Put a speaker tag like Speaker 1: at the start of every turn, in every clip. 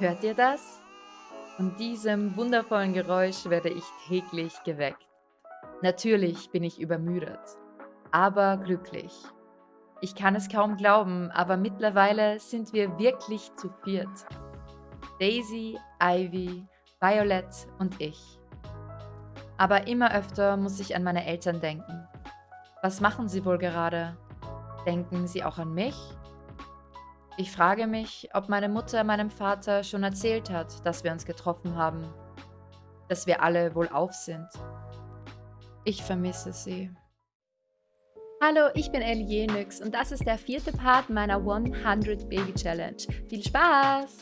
Speaker 1: Hört ihr das? Von diesem wundervollen Geräusch werde ich täglich geweckt. Natürlich bin ich übermüdet, aber glücklich. Ich kann es kaum glauben, aber mittlerweile sind wir wirklich zu viert. Daisy, Ivy, Violet und ich. Aber immer öfter muss ich an meine Eltern denken. Was machen sie wohl gerade? Denken sie auch an mich? Ich frage mich, ob meine Mutter meinem Vater schon erzählt hat, dass wir uns getroffen haben. Dass wir alle wohl auf sind. Ich vermisse sie.
Speaker 2: Hallo, ich bin Ellie Jenix und das ist der vierte Part meiner 100 Baby Challenge. Viel Spaß!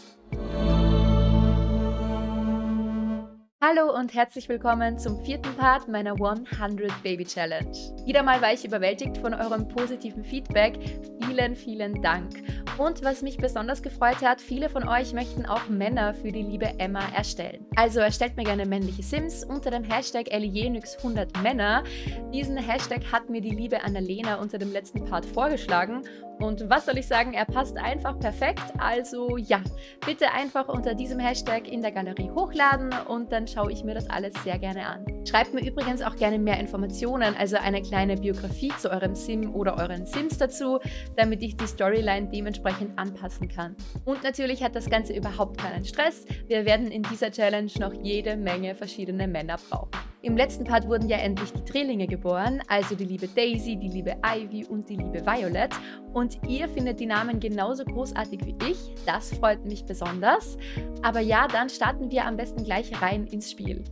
Speaker 2: Hallo und herzlich willkommen zum vierten Part meiner 100 Baby Challenge. Wieder mal war ich überwältigt von eurem positiven Feedback. Vielen, vielen Dank. Und was mich besonders gefreut hat, viele von euch möchten auch Männer für die liebe Emma erstellen. Also erstellt mir gerne männliche Sims unter dem Hashtag Elienix100 Männer. Diesen Hashtag hat mir die liebe Annalena unter dem letzten Part vorgeschlagen und was soll ich sagen, er passt einfach perfekt. Also ja, bitte einfach unter diesem Hashtag in der Galerie hochladen und dann schaue ich mir das alles sehr gerne an. Schreibt mir übrigens auch gerne mehr Informationen, also eine kleine Biografie zu eurem Sim oder euren Sims dazu, damit ich die Storyline dementsprechend anpassen kann. Und natürlich hat das Ganze überhaupt keinen Stress. Wir werden in dieser Challenge noch jede Menge verschiedene Männer brauchen. Im letzten Part wurden ja endlich die Drillinge geboren, also die liebe Daisy, die liebe Ivy und die liebe Violet. Und ihr findet die Namen genauso großartig wie ich, das freut mich besonders. Aber ja, dann starten wir am besten gleich rein ins Spiel.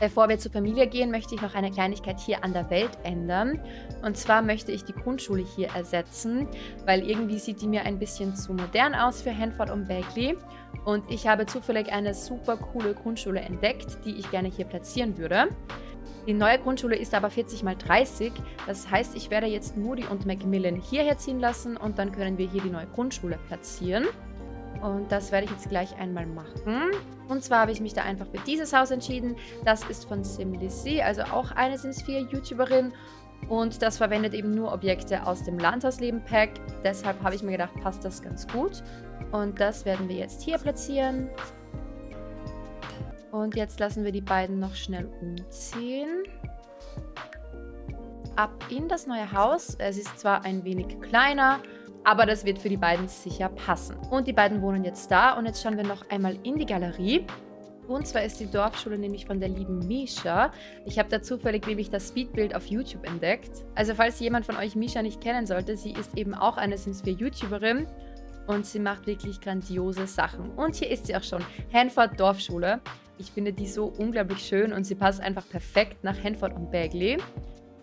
Speaker 2: Bevor wir zur Familie gehen, möchte ich noch eine Kleinigkeit hier an der Welt ändern. Und zwar möchte ich die Grundschule hier ersetzen, weil irgendwie sieht die mir ein bisschen zu modern aus für Hanford und Bagley. Und ich habe zufällig eine super coole Grundschule entdeckt, die ich gerne hier platzieren würde. Die neue Grundschule ist aber 40 x 30, das heißt, ich werde jetzt Moody und Macmillan hierher ziehen lassen und dann können wir hier die neue Grundschule platzieren. Und das werde ich jetzt gleich einmal machen. Und zwar habe ich mich da einfach für dieses Haus entschieden. Das ist von SimLizzy, also auch eine Sims 4 YouTuberin. Und das verwendet eben nur Objekte aus dem Landhausleben-Pack. Deshalb habe ich mir gedacht, passt das ganz gut. Und das werden wir jetzt hier platzieren. Und jetzt lassen wir die beiden noch schnell umziehen. Ab in das neue Haus. Es ist zwar ein wenig kleiner, aber das wird für die beiden sicher passen. Und die beiden wohnen jetzt da und jetzt schauen wir noch einmal in die Galerie. Und zwar ist die Dorfschule nämlich von der lieben Misha. Ich habe da zufällig nämlich das Speedbild auf YouTube entdeckt. Also falls jemand von euch Misha nicht kennen sollte, sie ist eben auch eine Sims 4 YouTuberin und sie macht wirklich grandiose Sachen. Und hier ist sie auch schon, Hanford Dorfschule. Ich finde die so unglaublich schön und sie passt einfach perfekt nach Hanford und Bagley.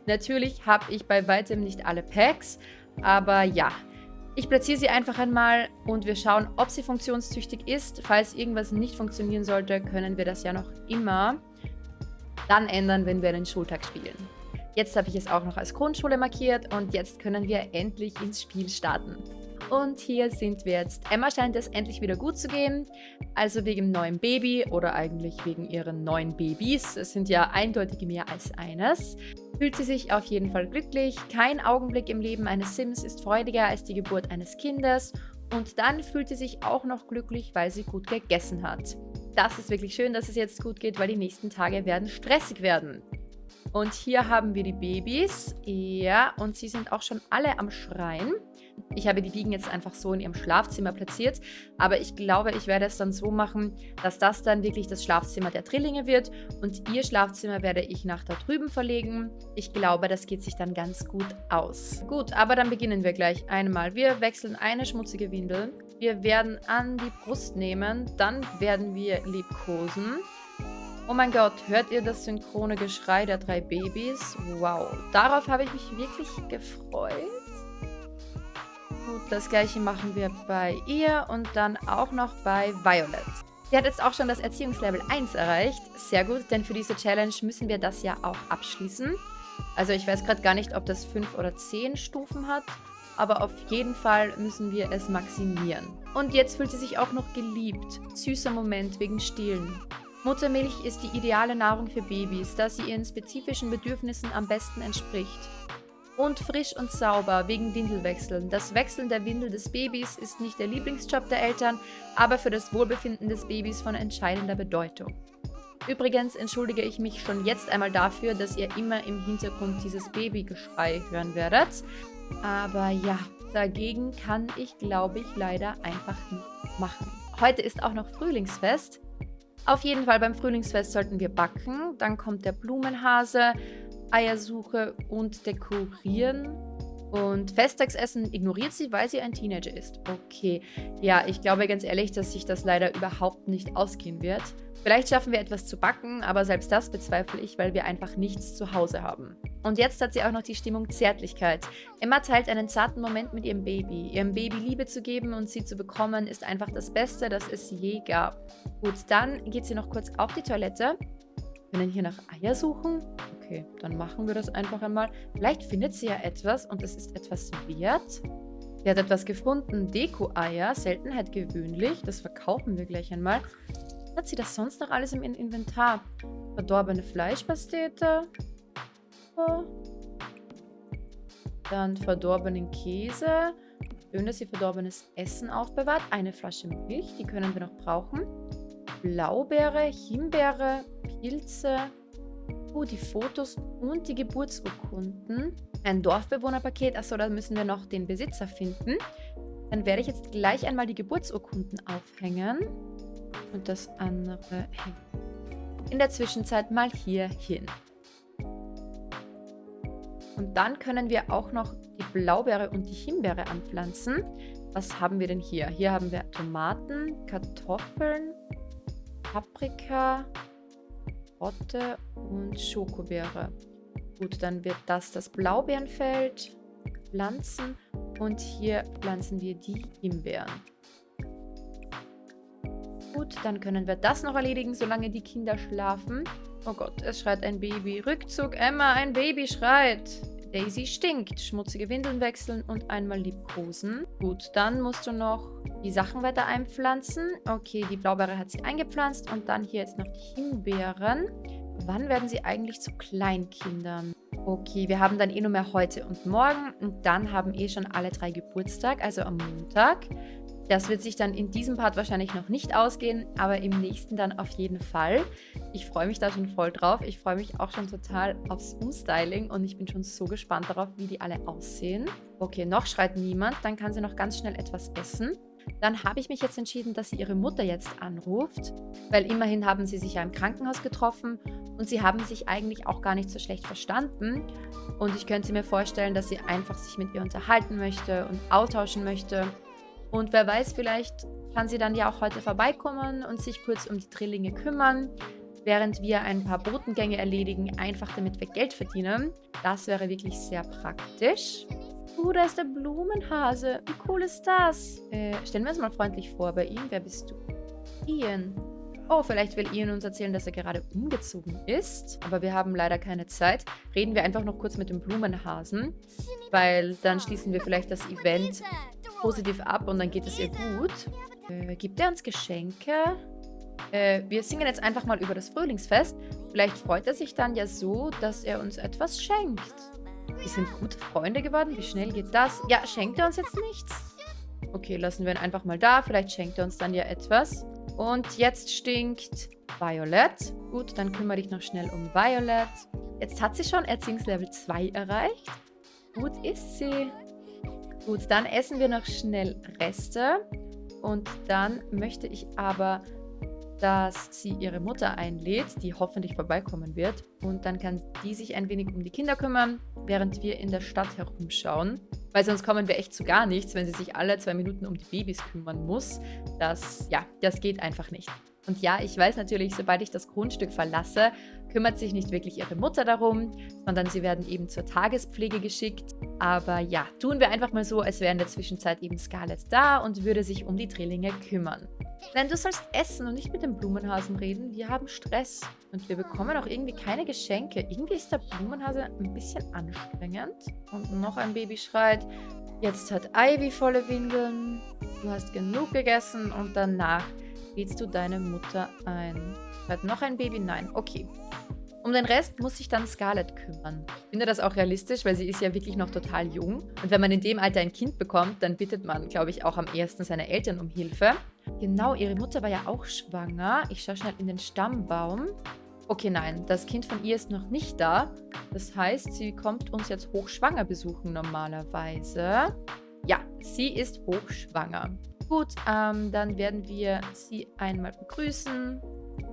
Speaker 2: Natürlich habe ich bei weitem nicht alle Packs, aber ja, ich platziere sie einfach einmal und wir schauen, ob sie funktionstüchtig ist. Falls irgendwas nicht funktionieren sollte, können wir das ja noch immer dann ändern, wenn wir einen Schultag spielen. Jetzt habe ich es auch noch als Grundschule markiert und jetzt können wir endlich ins Spiel starten. Und hier sind wir jetzt. Emma scheint es endlich wieder gut zu gehen. Also wegen neuen Baby oder eigentlich wegen ihren neuen Babys. Es sind ja eindeutig mehr als eines. Fühlt sie sich auf jeden Fall glücklich. Kein Augenblick im Leben eines Sims ist freudiger als die Geburt eines Kindes. Und dann fühlt sie sich auch noch glücklich, weil sie gut gegessen hat. Das ist wirklich schön, dass es jetzt gut geht, weil die nächsten Tage werden stressig werden. Und hier haben wir die Babys. Ja, und sie sind auch schon alle am Schreien. Ich habe die Biegen jetzt einfach so in ihrem Schlafzimmer platziert. Aber ich glaube, ich werde es dann so machen, dass das dann wirklich das Schlafzimmer der Drillinge wird. Und ihr Schlafzimmer werde ich nach da drüben verlegen. Ich glaube, das geht sich dann ganz gut aus. Gut, aber dann beginnen wir gleich einmal. Wir wechseln eine schmutzige Windel. Wir werden an die Brust nehmen. Dann werden wir liebkosen. Oh mein Gott, hört ihr das synchrone Geschrei der drei Babys? Wow, darauf habe ich mich wirklich gefreut. Gut, das gleiche machen wir bei ihr und dann auch noch bei Violet. Sie hat jetzt auch schon das Erziehungslevel 1 erreicht. Sehr gut, denn für diese Challenge müssen wir das ja auch abschließen. Also ich weiß gerade gar nicht, ob das 5 oder 10 Stufen hat, aber auf jeden Fall müssen wir es maximieren. Und jetzt fühlt sie sich auch noch geliebt. Süßer Moment wegen Stillen. Muttermilch ist die ideale Nahrung für Babys, da sie ihren spezifischen Bedürfnissen am besten entspricht. Und frisch und sauber wegen Windelwechseln. Das Wechseln der Windel des Babys ist nicht der Lieblingsjob der Eltern, aber für das Wohlbefinden des Babys von entscheidender Bedeutung. Übrigens entschuldige ich mich schon jetzt einmal dafür, dass ihr immer im Hintergrund dieses Babygeschrei hören werdet. Aber ja, dagegen kann ich, glaube ich, leider einfach nicht machen. Heute ist auch noch Frühlingsfest. Auf jeden Fall beim Frühlingsfest sollten wir backen. Dann kommt der Blumenhase, Eiersuche und Dekorieren. Und Festtagsessen ignoriert sie, weil sie ein Teenager ist. Okay, ja, ich glaube ganz ehrlich, dass sich das leider überhaupt nicht ausgehen wird. Vielleicht schaffen wir etwas zu backen, aber selbst das bezweifle ich, weil wir einfach nichts zu Hause haben. Und jetzt hat sie auch noch die Stimmung Zärtlichkeit. Emma teilt einen zarten Moment mit ihrem Baby. Ihrem Baby Liebe zu geben und sie zu bekommen, ist einfach das Beste, das es je gab. Gut, dann geht sie noch kurz auf die Toilette. Wir können hier nach Eier suchen. Okay, dann machen wir das einfach einmal. Vielleicht findet sie ja etwas und es ist etwas wert. Sie hat etwas gefunden. Deko-Eier, Seltenheit gewöhnlich. Das verkaufen wir gleich einmal. Hat sie das sonst noch alles im Inventar? Verdorbene Fleischpastete. Dann verdorbenen Käse. Schön, dass sie verdorbenes Essen aufbewahrt. Eine Flasche Milch, die können wir noch brauchen. Blaubeere, Himbeere, Pilze. Oh, die Fotos und die Geburtsurkunden. Ein Dorfbewohnerpaket. Achso, da müssen wir noch den Besitzer finden. Dann werde ich jetzt gleich einmal die Geburtsurkunden aufhängen und das andere hängt in der Zwischenzeit mal hier hin. Und dann können wir auch noch die Blaubeere und die Himbeere anpflanzen. Was haben wir denn hier? Hier haben wir Tomaten, Kartoffeln, Paprika, Rotte und Schokobeere. Gut, dann wird das das Blaubeerenfeld pflanzen und hier pflanzen wir die Himbeeren. Gut, dann können wir das noch erledigen, solange die Kinder schlafen. Oh Gott, es schreit ein Baby. Rückzug, Emma, ein Baby schreit. Daisy stinkt. Schmutzige Windeln wechseln und einmal liebkosen. Gut, dann musst du noch die Sachen weiter einpflanzen. Okay, die Blaubeere hat sie eingepflanzt. Und dann hier jetzt noch die Himbeeren. Wann werden sie eigentlich zu Kleinkindern? Okay, wir haben dann eh nur mehr heute und morgen. Und dann haben eh schon alle drei Geburtstag, also am Montag. Das wird sich dann in diesem Part wahrscheinlich noch nicht ausgehen, aber im nächsten dann auf jeden Fall. Ich freue mich da schon voll drauf. Ich freue mich auch schon total aufs Umstyling und ich bin schon so gespannt darauf, wie die alle aussehen. Okay, noch schreit niemand. Dann kann sie noch ganz schnell etwas essen. Dann habe ich mich jetzt entschieden, dass sie ihre Mutter jetzt anruft, weil immerhin haben sie sich ja im Krankenhaus getroffen und sie haben sich eigentlich auch gar nicht so schlecht verstanden. Und ich könnte mir vorstellen, dass sie einfach sich mit ihr unterhalten möchte und austauschen möchte. Und wer weiß, vielleicht kann sie dann ja auch heute vorbeikommen und sich kurz um die Drillinge kümmern, während wir ein paar Botengänge erledigen, einfach damit wir Geld verdienen. Das wäre wirklich sehr praktisch. Uh, da ist der Blumenhase. Wie cool ist das? Äh, stellen wir uns mal freundlich vor bei ihm. Wer bist du? Ian. Oh, vielleicht will Ian uns erzählen, dass er gerade umgezogen ist. Aber wir haben leider keine Zeit. Reden wir einfach noch kurz mit dem Blumenhasen. Weil dann schließen wir vielleicht das Event positiv ab und dann geht es ihr gut. Äh, gibt er uns Geschenke? Äh, wir singen jetzt einfach mal über das Frühlingsfest. Vielleicht freut er sich dann ja so, dass er uns etwas schenkt. Wir sind gute Freunde geworden. Wie schnell geht das? Ja, schenkt er uns jetzt nichts? Okay, lassen wir ihn einfach mal da. Vielleicht schenkt er uns dann ja etwas. Und jetzt stinkt Violet. Gut, dann kümmere dich noch schnell um Violet. Jetzt hat sie schon Erziehungslevel 2 erreicht. Gut ist sie. Gut, dann essen wir noch schnell Reste. Und dann möchte ich aber, dass sie ihre Mutter einlädt, die hoffentlich vorbeikommen wird. Und dann kann die sich ein wenig um die Kinder kümmern, während wir in der Stadt herumschauen. Weil sonst kommen wir echt zu gar nichts, wenn sie sich alle zwei Minuten um die Babys kümmern muss. Das, ja, das geht einfach nicht. Und ja, ich weiß natürlich, sobald ich das Grundstück verlasse, kümmert sich nicht wirklich ihre Mutter darum, sondern sie werden eben zur Tagespflege geschickt. Aber ja, tun wir einfach mal so, als wäre in der Zwischenzeit eben Scarlett da und würde sich um die Drillinge kümmern. Denn du sollst essen und nicht mit dem Blumenhasen reden. Wir haben Stress und wir bekommen auch irgendwie keine Geschenke. Irgendwie ist der Blumenhase ein bisschen anstrengend. Und noch ein Baby schreit. Jetzt hat Ivy volle Windeln. Du hast genug gegessen und danach lädst du deine Mutter ein. Hat noch ein Baby? Nein. Okay. Um den Rest muss sich dann Scarlett kümmern. Ich finde das auch realistisch, weil sie ist ja wirklich noch total jung. Und wenn man in dem Alter ein Kind bekommt, dann bittet man, glaube ich, auch am ersten seine Eltern um Hilfe. Genau, ihre Mutter war ja auch schwanger. Ich schaue schnell in den Stammbaum. Okay, nein, das Kind von ihr ist noch nicht da. Das heißt, sie kommt uns jetzt hochschwanger besuchen normalerweise. Ja, sie ist hochschwanger. Gut, ähm, dann werden wir sie einmal begrüßen,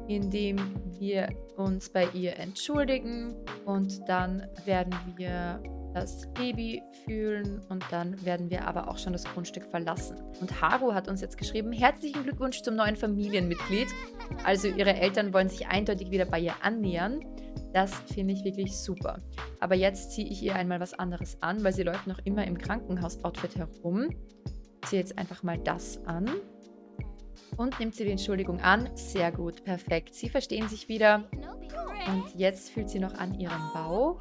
Speaker 2: indem wir uns bei ihr entschuldigen. Und dann werden wir das Baby fühlen und dann werden wir aber auch schon das Grundstück verlassen. Und Haru hat uns jetzt geschrieben, herzlichen Glückwunsch zum neuen Familienmitglied. Also ihre Eltern wollen sich eindeutig wieder bei ihr annähern. Das finde ich wirklich super. Aber jetzt ziehe ich ihr einmal was anderes an, weil sie läuft noch immer im Krankenhaus-Outfit herum. Ich ziehe jetzt einfach mal das an. Und nimmt sie die Entschuldigung an. Sehr gut, perfekt. Sie verstehen sich wieder. Und jetzt fühlt sie noch an ihren Bauch.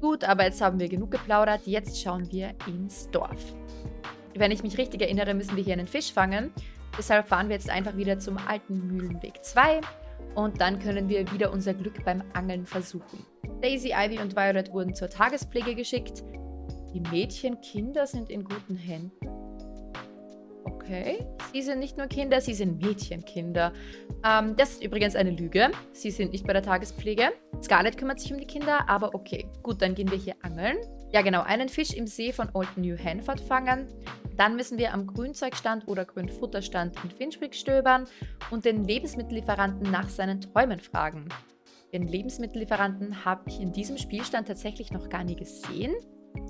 Speaker 2: Gut, aber jetzt haben wir genug geplaudert. Jetzt schauen wir ins Dorf. Wenn ich mich richtig erinnere, müssen wir hier einen Fisch fangen. Deshalb fahren wir jetzt einfach wieder zum alten Mühlenweg 2. Und dann können wir wieder unser Glück beim Angeln versuchen. Daisy, Ivy und Violet wurden zur Tagespflege geschickt. Die Mädchenkinder sind in guten Händen. Okay. Sie sind nicht nur Kinder, sie sind Mädchenkinder. Ähm, das ist übrigens eine Lüge. Sie sind nicht bei der Tagespflege. Scarlett kümmert sich um die Kinder, aber okay. Gut, dann gehen wir hier angeln. Ja, genau. Einen Fisch im See von Old New Hanford fangen. Dann müssen wir am Grünzeugstand oder Grünfutterstand in Finchwick stöbern und den Lebensmittellieferanten nach seinen Träumen fragen. Den Lebensmittellieferanten habe ich in diesem Spielstand tatsächlich noch gar nie gesehen.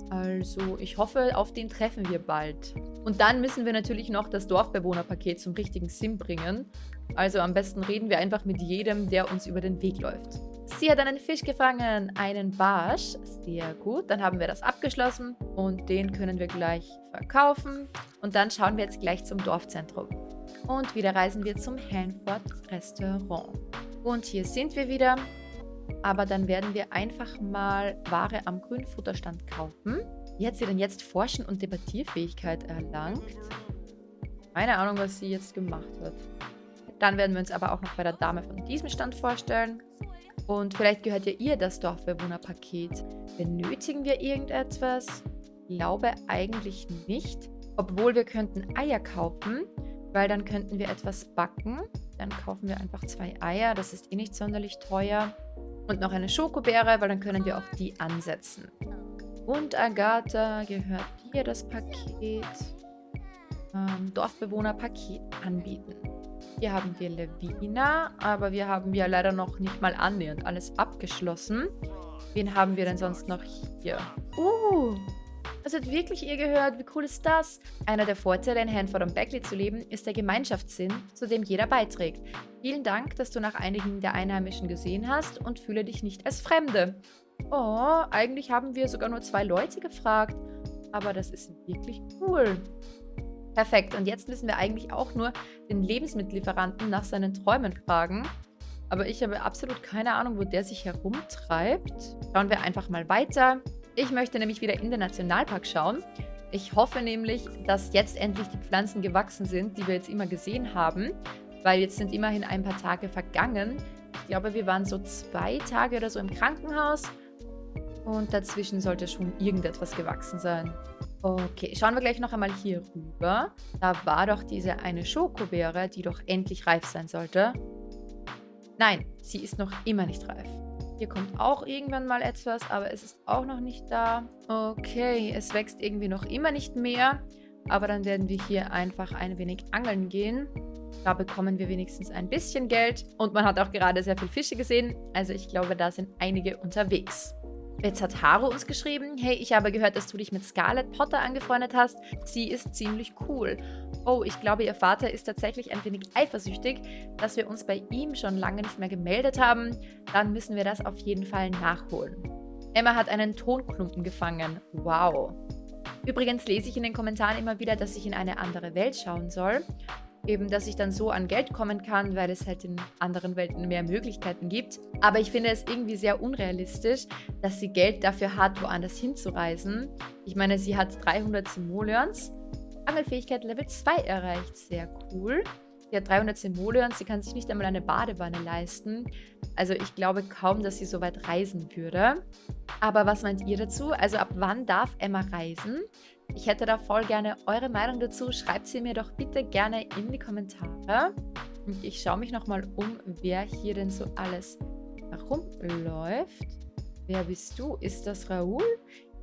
Speaker 2: Also ich hoffe, auf den treffen wir bald. Und dann müssen wir natürlich noch das Dorfbewohnerpaket zum richtigen Sim bringen. Also am besten reden wir einfach mit jedem, der uns über den Weg läuft. Sie hat einen Fisch gefangen, einen Barsch. Sehr gut, dann haben wir das abgeschlossen und den können wir gleich verkaufen. Und dann schauen wir jetzt gleich zum Dorfzentrum. Und wieder reisen wir zum Hanford Restaurant. Und hier sind wir wieder. Aber dann werden wir einfach mal Ware am Grünfutterstand kaufen. Wie hat sie denn jetzt Forschen und Debattierfähigkeit erlangt? Keine Ahnung, was sie jetzt gemacht hat. Dann werden wir uns aber auch noch bei der Dame von diesem Stand vorstellen. Und vielleicht gehört ja ihr das Dorfbewohnerpaket. Benötigen wir irgendetwas? Ich glaube eigentlich nicht. Obwohl wir könnten Eier kaufen, weil dann könnten wir etwas backen. Dann kaufen wir einfach zwei Eier. Das ist eh nicht sonderlich teuer. Und noch eine Schokobeere, weil dann können wir auch die ansetzen. Und Agatha gehört hier das Paket. Ähm, Dorfbewohner-Paket anbieten. Hier haben wir Levina, aber wir haben ja leider noch nicht mal annähernd alles abgeschlossen. Wen haben wir denn sonst noch hier? Uh, das hat wirklich ihr gehört. Wie cool ist das? Einer der Vorteile, in Hanford und Beckley zu leben, ist der Gemeinschaftssinn, zu dem jeder beiträgt. Vielen Dank, dass du nach einigen der Einheimischen gesehen hast und fühle dich nicht als Fremde. Oh, eigentlich haben wir sogar nur zwei Leute gefragt. Aber das ist wirklich cool. Perfekt, und jetzt müssen wir eigentlich auch nur den Lebensmittellieferanten nach seinen Träumen fragen. Aber ich habe absolut keine Ahnung, wo der sich herumtreibt. Schauen wir einfach mal weiter. Ich möchte nämlich wieder in den Nationalpark schauen. Ich hoffe nämlich, dass jetzt endlich die Pflanzen gewachsen sind, die wir jetzt immer gesehen haben. Weil jetzt sind immerhin ein paar Tage vergangen. Ich glaube, wir waren so zwei Tage oder so im Krankenhaus. Und dazwischen sollte schon irgendetwas gewachsen sein. Okay, schauen wir gleich noch einmal hier rüber. Da war doch diese eine Schokobeere, die doch endlich reif sein sollte. Nein, sie ist noch immer nicht reif. Hier kommt auch irgendwann mal etwas, aber es ist auch noch nicht da. Okay, es wächst irgendwie noch immer nicht mehr. Aber dann werden wir hier einfach ein wenig angeln gehen. Da bekommen wir wenigstens ein bisschen Geld. Und man hat auch gerade sehr viele Fische gesehen. Also ich glaube, da sind einige unterwegs. Jetzt hat Haru uns geschrieben, hey, ich habe gehört, dass du dich mit Scarlett Potter angefreundet hast. Sie ist ziemlich cool. Oh, ich glaube, ihr Vater ist tatsächlich ein wenig eifersüchtig, dass wir uns bei ihm schon lange nicht mehr gemeldet haben. Dann müssen wir das auf jeden Fall nachholen. Emma hat einen Tonklumpen gefangen. Wow. Übrigens lese ich in den Kommentaren immer wieder, dass ich in eine andere Welt schauen soll eben, dass ich dann so an Geld kommen kann, weil es halt in anderen Welten mehr Möglichkeiten gibt. Aber ich finde es irgendwie sehr unrealistisch, dass sie Geld dafür hat, woanders hinzureisen. Ich meine, sie hat 300 Simoleons, Angelfähigkeit Level 2 erreicht, sehr cool. Sie hat 300 Simoleons, sie kann sich nicht einmal eine Badewanne leisten. Also ich glaube kaum, dass sie so weit reisen würde. Aber was meint ihr dazu? Also ab wann darf Emma reisen? Ich hätte da voll gerne eure Meinung dazu. Schreibt sie mir doch bitte gerne in die Kommentare. Und ich schaue mich nochmal um, wer hier denn so alles herumläuft. Wer bist du? Ist das Raoul?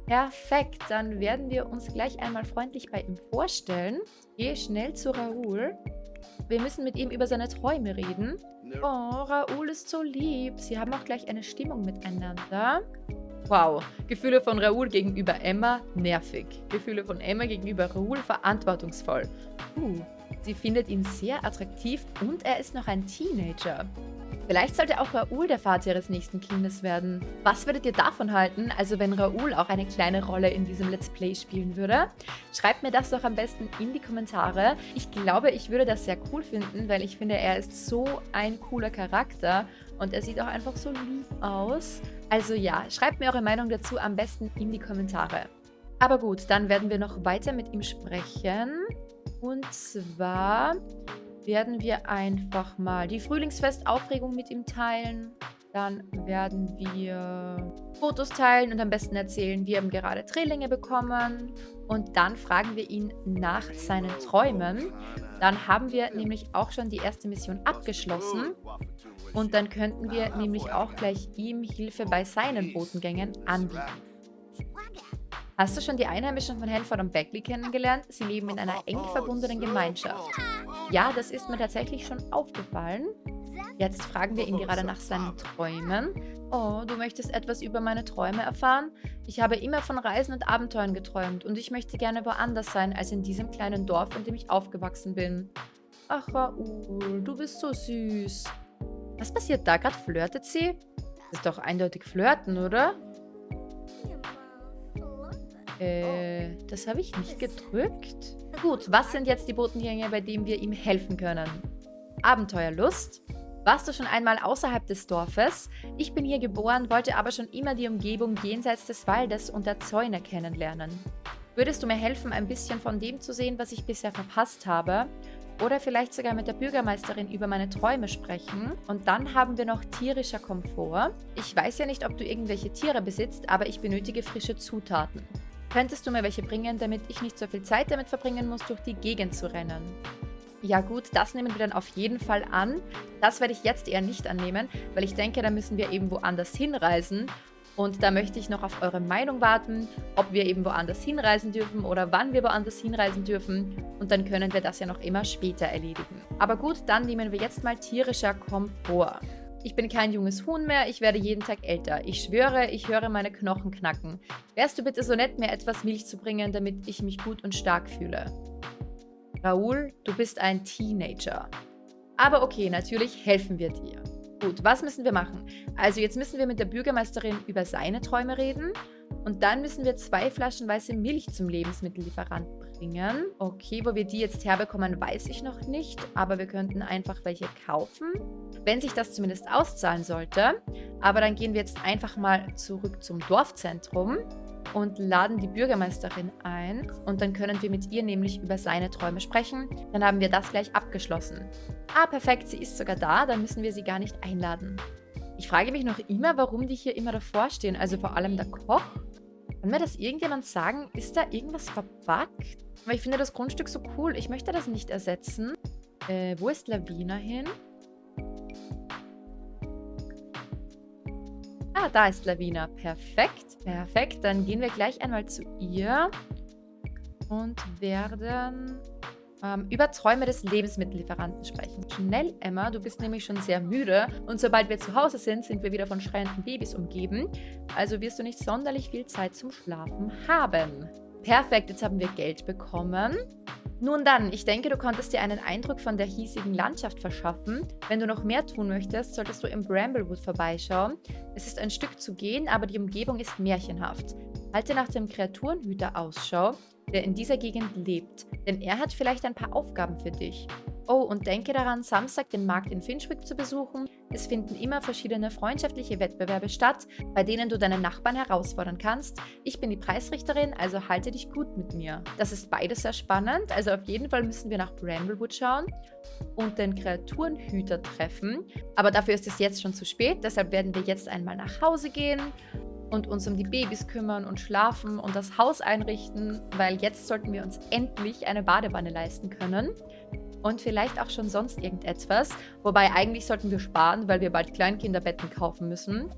Speaker 2: Perfekt, dann werden wir uns gleich einmal freundlich bei ihm vorstellen. Gehe schnell zu Raoul. Wir müssen mit ihm über seine Träume reden. Oh, Raoul ist so lieb. Sie haben auch gleich eine Stimmung miteinander. Wow, Gefühle von Raoul gegenüber Emma nervig. Gefühle von Emma gegenüber Raoul verantwortungsvoll. Uh, sie findet ihn sehr attraktiv und er ist noch ein Teenager. Vielleicht sollte auch Raoul der Vater ihres nächsten Kindes werden. Was würdet ihr davon halten, also wenn Raoul auch eine kleine Rolle in diesem Let's Play spielen würde? Schreibt mir das doch am besten in die Kommentare. Ich glaube, ich würde das sehr cool finden, weil ich finde, er ist so ein cooler Charakter und er sieht auch einfach so lieb aus. Also ja, schreibt mir eure Meinung dazu am besten in die Kommentare. Aber gut, dann werden wir noch weiter mit ihm sprechen. Und zwar werden wir einfach mal die Frühlingsfestaufregung mit ihm teilen. Dann werden wir Fotos teilen und am besten erzählen, wir haben gerade Drillinge bekommen. Und dann fragen wir ihn nach seinen Träumen. Dann haben wir nämlich auch schon die erste Mission abgeschlossen. Und dann könnten wir nämlich auch gleich ihm Hilfe bei seinen Botengängen anbieten. Hast du schon die Einheimischen von Hanford und Beckley kennengelernt? Sie leben in einer eng verbundenen Gemeinschaft. Ja, das ist mir tatsächlich schon aufgefallen. Jetzt fragen wir ihn gerade nach seinen Träumen. Oh, du möchtest etwas über meine Träume erfahren? Ich habe immer von Reisen und Abenteuern geträumt und ich möchte gerne woanders sein als in diesem kleinen Dorf, in dem ich aufgewachsen bin. Ach, Raoul, du bist so süß. Was passiert da gerade? Flirtet sie? Das ist doch eindeutig Flirten, oder? Äh, das habe ich nicht gedrückt. Gut, was sind jetzt die Botengänge, bei denen wir ihm helfen können? Abenteuerlust. Warst du schon einmal außerhalb des Dorfes? Ich bin hier geboren, wollte aber schon immer die Umgebung jenseits des Waldes und der Zäune kennenlernen. Würdest du mir helfen, ein bisschen von dem zu sehen, was ich bisher verpasst habe? Oder vielleicht sogar mit der Bürgermeisterin über meine Träume sprechen. Und dann haben wir noch tierischer Komfort. Ich weiß ja nicht, ob du irgendwelche Tiere besitzt, aber ich benötige frische Zutaten. Könntest du mir welche bringen, damit ich nicht so viel Zeit damit verbringen muss, durch die Gegend zu rennen? Ja gut, das nehmen wir dann auf jeden Fall an. Das werde ich jetzt eher nicht annehmen, weil ich denke, da müssen wir eben woanders hinreisen. Und da möchte ich noch auf eure Meinung warten, ob wir eben woanders hinreisen dürfen oder wann wir woanders hinreisen dürfen. Und dann können wir das ja noch immer später erledigen. Aber gut, dann nehmen wir jetzt mal tierischer Komfort. Ich bin kein junges Huhn mehr, ich werde jeden Tag älter. Ich schwöre, ich höre meine Knochen knacken. Wärst du bitte so nett, mir etwas Milch zu bringen, damit ich mich gut und stark fühle? Raoul, du bist ein Teenager. Aber okay, natürlich helfen wir dir. Gut, was müssen wir machen? Also jetzt müssen wir mit der Bürgermeisterin über seine Träume reden. Und dann müssen wir zwei Flaschen weiße Milch zum Lebensmittellieferant bringen. Okay, wo wir die jetzt herbekommen, weiß ich noch nicht. Aber wir könnten einfach welche kaufen wenn sich das zumindest auszahlen sollte. Aber dann gehen wir jetzt einfach mal zurück zum Dorfzentrum und laden die Bürgermeisterin ein und dann können wir mit ihr nämlich über seine Träume sprechen. Dann haben wir das gleich abgeschlossen. Ah, perfekt, sie ist sogar da, dann müssen wir sie gar nicht einladen. Ich frage mich noch immer, warum die hier immer davor stehen, also vor allem der Koch. Kann mir das irgendjemand sagen? Ist da irgendwas verbuggt? Aber ich finde das Grundstück so cool, ich möchte das nicht ersetzen. Äh, wo ist Lavina hin? Ah, da ist Lavina. Perfekt. Perfekt. Dann gehen wir gleich einmal zu ihr und werden über Träume des Lebensmittellieferanten sprechen. Schnell, Emma, du bist nämlich schon sehr müde und sobald wir zu Hause sind, sind wir wieder von schreienden Babys umgeben. Also wirst du nicht sonderlich viel Zeit zum Schlafen haben. Perfekt, jetzt haben wir Geld bekommen. Nun dann, ich denke, du konntest dir einen Eindruck von der hiesigen Landschaft verschaffen. Wenn du noch mehr tun möchtest, solltest du im Bramblewood vorbeischauen. Es ist ein Stück zu gehen, aber die Umgebung ist märchenhaft. Halte nach dem Kreaturenhüter Ausschau, der in dieser Gegend lebt, denn er hat vielleicht ein paar Aufgaben für dich. Oh, und denke daran, Samstag den Markt in Finchwick zu besuchen. Es finden immer verschiedene freundschaftliche Wettbewerbe statt, bei denen du deinen Nachbarn herausfordern kannst. Ich bin die Preisrichterin, also halte dich gut mit mir. Das ist beides sehr spannend, also auf jeden Fall müssen wir nach Bramblewood schauen und den Kreaturenhüter treffen. Aber dafür ist es jetzt schon zu spät, deshalb werden wir jetzt einmal nach Hause gehen und uns um die Babys kümmern und schlafen und das Haus einrichten, weil jetzt sollten wir uns endlich eine Badewanne leisten können. Und vielleicht auch schon sonst irgendetwas. Wobei eigentlich sollten wir sparen, weil wir bald Kleinkinderbetten kaufen müssen.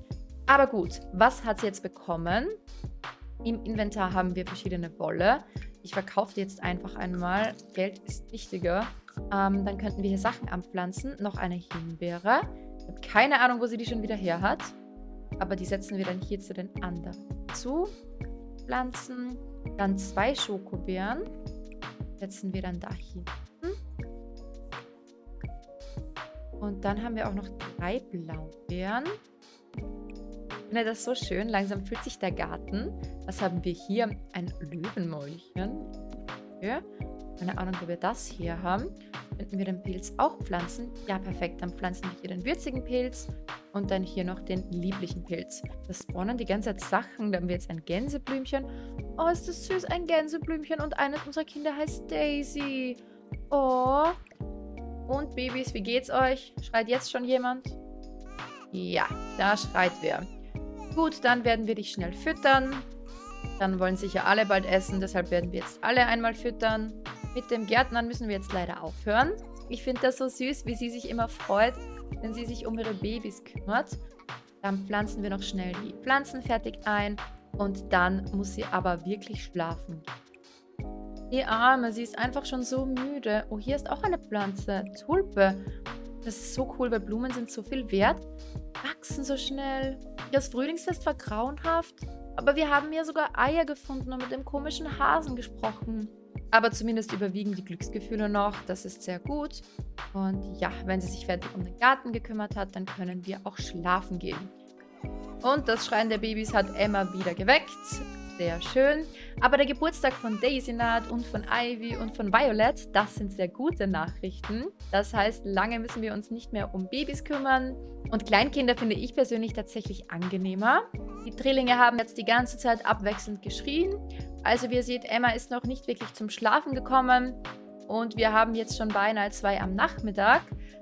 Speaker 2: Aber gut, was hat sie jetzt bekommen? Im Inventar haben wir verschiedene Wolle. Ich verkaufe jetzt einfach einmal. Geld ist wichtiger. Ähm, dann könnten wir hier Sachen anpflanzen. Noch eine Himbeere. Ich habe keine Ahnung, wo sie die schon wieder her hat. Aber die setzen wir dann hier zu den anderen zu. Pflanzen. Dann zwei Schokobeeren. Setzen wir dann da hinten. Und dann haben wir auch noch drei Blaubeeren. Ich finde das so schön. Langsam fühlt sich der Garten. Was haben wir hier? Ein Löwenmäulchen. Keine Ahnung, wo wir das hier haben. Könnten wir den Pilz auch pflanzen? Ja, perfekt. Dann pflanzen wir hier den würzigen Pilz und dann hier noch den lieblichen Pilz. Das spawnen die ganze Zeit Sachen. Da haben wir jetzt ein Gänseblümchen. Oh, ist das süß, ein Gänseblümchen. Und eines unserer Kinder heißt Daisy. Oh. Und Babys, wie geht's euch? Schreit jetzt schon jemand? Ja, da schreit wer. Gut, dann werden wir dich schnell füttern. Dann wollen sicher alle bald essen, deshalb werden wir jetzt alle einmal füttern. Mit dem Gärtnern müssen wir jetzt leider aufhören. Ich finde das so süß, wie sie sich immer freut, wenn sie sich um ihre Babys kümmert. Dann pflanzen wir noch schnell die Pflanzen fertig ein und dann muss sie aber wirklich schlafen. Die Arme, sie ist einfach schon so müde. Oh, hier ist auch eine Pflanze. Tulpe. Das ist so cool, weil Blumen sind so viel wert. Wachsen so schnell. Das Frühlingsfest war grauenhaft. Aber wir haben ja sogar Eier gefunden und mit dem komischen Hasen gesprochen. Aber zumindest überwiegen die Glücksgefühle noch. Das ist sehr gut. Und ja, wenn sie sich fertig um den Garten gekümmert hat, dann können wir auch schlafen gehen. Und das Schreien der Babys hat Emma wieder geweckt. Sehr schön. Aber der Geburtstag von Daisy naht und von Ivy und von Violet, das sind sehr gute Nachrichten. Das heißt, lange müssen wir uns nicht mehr um Babys kümmern. Und Kleinkinder finde ich persönlich tatsächlich angenehmer. Die Drillinge haben jetzt die ganze Zeit abwechselnd geschrien. Also wie ihr seht, Emma ist noch nicht wirklich zum Schlafen gekommen. Und wir haben jetzt schon beinahe zwei am Nachmittag.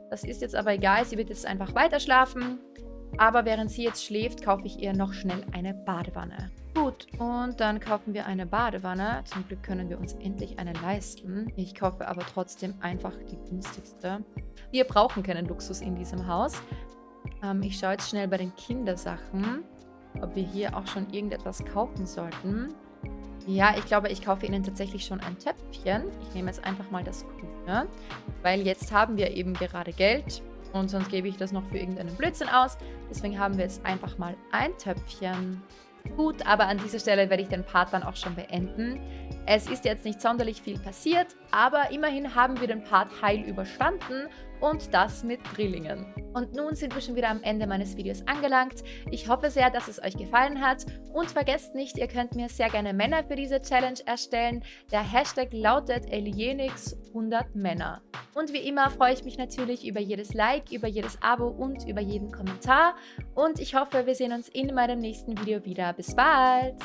Speaker 2: Das ist jetzt aber egal, sie wird jetzt einfach weiter schlafen. Aber während sie jetzt schläft, kaufe ich ihr noch schnell eine Badewanne. Gut, und dann kaufen wir eine Badewanne. Zum Glück können wir uns endlich eine leisten. Ich kaufe aber trotzdem einfach die günstigste. Wir brauchen keinen Luxus in diesem Haus. Ähm, ich schaue jetzt schnell bei den Kindersachen, ob wir hier auch schon irgendetwas kaufen sollten. Ja, ich glaube, ich kaufe ihnen tatsächlich schon ein Töpfchen. Ich nehme jetzt einfach mal das Grüne, weil jetzt haben wir eben gerade Geld und sonst gebe ich das noch für irgendeinen Blödsinn aus. Deswegen haben wir jetzt einfach mal ein Töpfchen. Gut, aber an dieser Stelle werde ich den Part dann auch schon beenden. Es ist jetzt nicht sonderlich viel passiert, aber immerhin haben wir den Part heil überstanden und das mit Drillingen. Und nun sind wir schon wieder am Ende meines Videos angelangt. Ich hoffe sehr, dass es euch gefallen hat und vergesst nicht, ihr könnt mir sehr gerne Männer für diese Challenge erstellen. Der Hashtag lautet Elienix100Männer. Und wie immer freue ich mich natürlich über jedes Like, über jedes Abo und über jeden Kommentar. Und ich hoffe, wir sehen uns in meinem nächsten Video wieder. Bis bald!